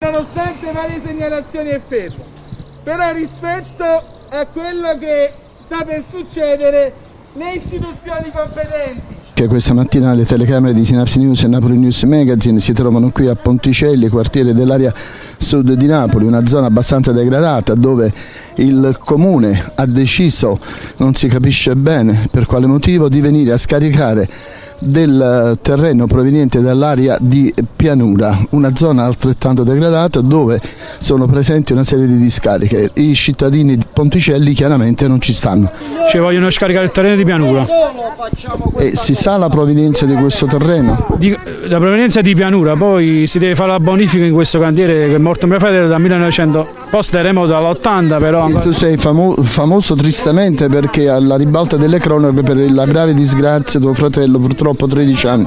Nonostante varie segnalazioni è fermo, però rispetto a quello che sta per succedere le istituzioni competenti che questa mattina le telecamere di Sinapsi News e Napoli News Magazine si trovano qui a Ponticelli, quartiere dell'area sud di Napoli, una zona abbastanza degradata dove il comune ha deciso, non si capisce bene per quale motivo, di venire a scaricare del terreno proveniente dall'area di pianura, una zona altrettanto degradata dove sono presenti una serie di discariche. I cittadini di Ponticelli chiaramente non ci stanno. Ci vogliono scaricare il terreno di pianura. E si sa la provenienza di questo terreno? Di, la provenienza di pianura, poi si deve fare la bonifica in questo cantiere che è morto mio fratello dal 1900, post terremoto dall'80 però. Ancora... Tu sei famo famoso tristemente perché alla ribalta delle cronache per la grave disgrazia tuo fratello purtroppo purtroppo 13 anni,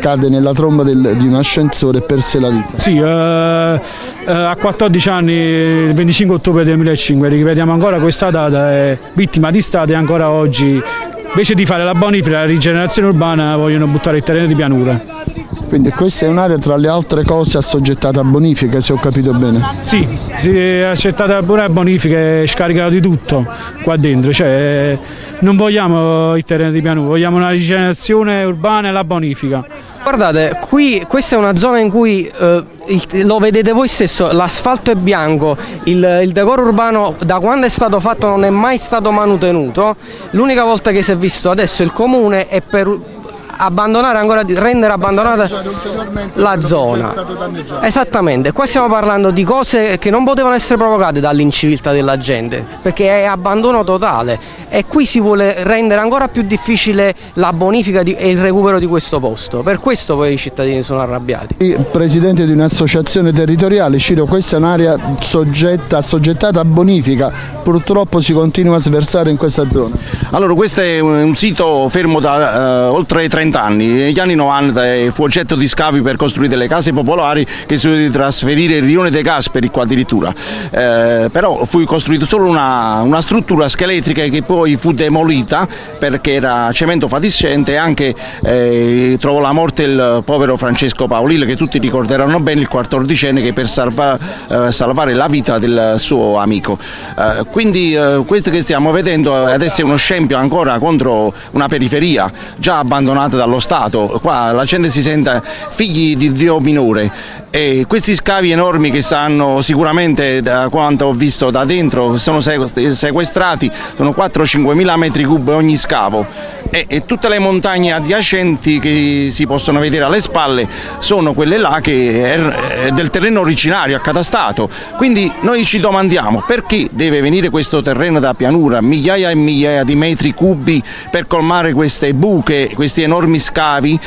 cade nella tromba del, di un ascensore e perse la vita. Sì, eh, eh, a 14 anni, il 25 ottobre 2005, ripetiamo ancora questa data, è vittima di Stato e ancora oggi invece di fare la bonifica, la rigenerazione urbana vogliono buttare il terreno di pianura. Quindi questa è un'area tra le altre cose assoggettata a bonifica, se ho capito bene? Sì, si è accettata pure a bonifica e scaricata di tutto qua dentro, cioè, non vogliamo il terreno di pianura, vogliamo una rigenerazione urbana e la bonifica. Guardate, qui questa è una zona in cui eh, il, lo vedete voi stesso, l'asfalto è bianco, il, il, decoro urbano da quando è stato fatto non è mai stato manutenuto, l'unica volta che si è visto adesso il comune è per abbandonare ancora di rendere abbandonata la zona. Esattamente, qua stiamo parlando di cose che non potevano essere provocate dall'inciviltà della gente, perché è abbandono totale e qui si vuole rendere ancora più difficile la bonifica di, e il recupero di questo posto, per questo poi i cittadini sono arrabbiati. Presidente di un'associazione territoriale, Ciro, questa è un'area soggetta, assoggettata a bonifica, purtroppo si continua a sversare in questa zona. Allora questo è un sito fermo da uh, oltre 30 anni, negli anni 90 fu oggetto di scavi per costruire le case popolari che si doveva trasferire il rione De Gasperi qua addirittura, eh, però fu costruita solo una, una struttura scheletrica che poi fu demolita perché era cemento fatiscente e anche eh, trovò la morte il povero Francesco Paolillo che tutti ricorderanno bene il quattordicenne che per salva, eh, salvare la vita del suo amico. Eh, quindi eh, questo che stiamo vedendo adesso è uno scempio ancora contro una periferia già abbandonata dallo Stato, qua la gente si sente figli di Dio minore. E questi scavi enormi che stanno sicuramente da quanto ho visto da dentro sono sequestrati, sono 4-5 mila metri cubi ogni scavo. E, e, tutte le montagne adiacenti che si possono vedere alle spalle sono quelle là che è del terreno originario accatastato. Quindi noi ci domandiamo perché deve venire questo terreno da pianura migliaia e migliaia di metri cubi per colmare queste buche, questi enormi scavi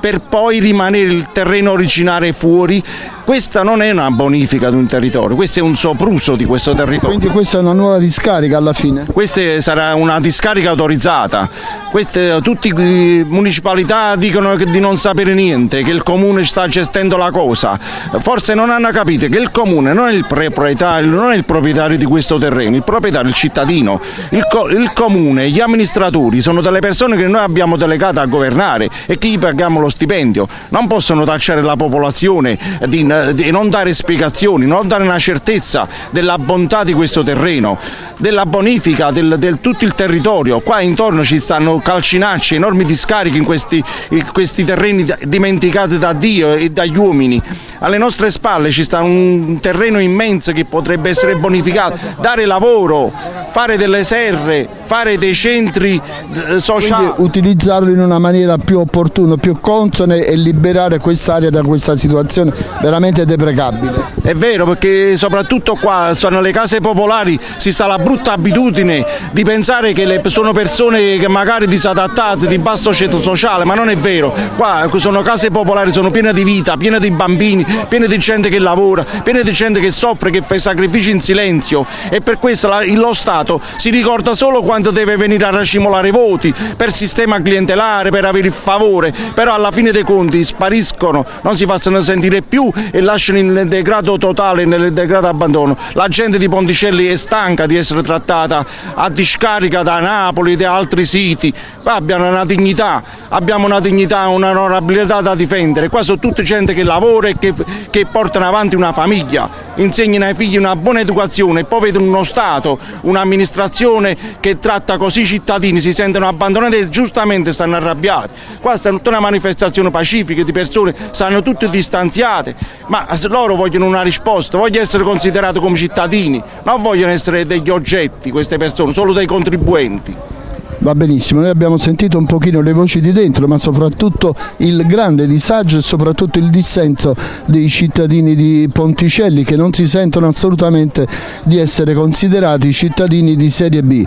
per poi rimanere il terreno originale fuori questa non è una bonifica di un territorio, questo è un sopruso di questo territorio. Quindi questa è una nuova discarica alla fine? Questa sarà una discarica autorizzata, queste, tutte le municipalità dicono di non sapere niente, che il comune sta gestendo la cosa, forse non hanno capito che il comune non è il proprietario, non è il proprietario di questo terreno, il proprietario è il cittadino, il, co il comune, gli amministratori sono delle persone che noi abbiamo delegato a governare e che gli paghiamo lo stipendio, non possono tacciare la popolazione di di non dare spiegazioni, non dare una certezza della bontà di questo terreno, della bonifica del, del tutto il territorio. Qua intorno ci stanno calcinacci, enormi discariche in questi, in questi terreni dimenticati da Dio e dagli uomini. Alle nostre spalle ci sta un terreno immenso che potrebbe essere bonificato, dare lavoro, fare delle serre, fare dei centri eh, sociali. Quindi utilizzarlo in una maniera più opportuna, più consona e liberare quest'area da questa situazione veramente deprecabile. È vero perché soprattutto qua sono le case popolari, si sta la brutta abitudine di pensare che sono persone che magari disadattate, di basso ceto sociale, ma non è vero. Qua sono case popolari, sono piene di vita, piene di bambini, piene di gente che lavora, piene di gente che soffre, che fa sacrifici in silenzio. E per questo lo Stato si ricorda solo quando deve venire a racimolare voti per sistema clientelare, per avere il favore, però alla fine dei conti spariscono, non si facciano sentire più e lasciano nel degrado totale, nel degrado abbandono. La gente di Ponticelli è stanca di essere trattata a discarica da Napoli e da altri siti, qua abbiamo una dignità, abbiamo una dignità, un'onorabilità da difendere, qua sono tutte gente che lavora e che, che portano avanti una famiglia, insegnano ai figli una buona educazione e poi vedono uno Stato, un'amministrazione che tratta così i cittadini, si sentono abbandonati e giustamente stanno arrabbiati. Qua sta tutta una manifestazione pacifica di persone, stanno tutte distanziate, ma loro vogliono una risposta, vogliono essere considerati come cittadini, non vogliono essere degli oggetti queste persone, solo dei contribuenti. Va benissimo, noi abbiamo sentito un pochino le voci di dentro, ma soprattutto il grande disagio e soprattutto il dissenso dei cittadini di Ponticelli che non si sentono assolutamente di essere considerati cittadini di serie B.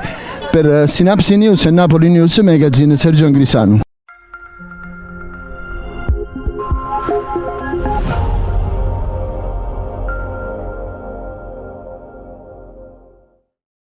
Per Synapsi News e Napoli News Magazine, Sergio Angrisano.